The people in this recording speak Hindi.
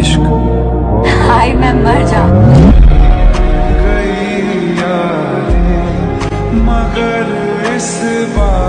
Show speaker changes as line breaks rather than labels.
इश्क।
हाय मैं मर जा
गई मगर इस बार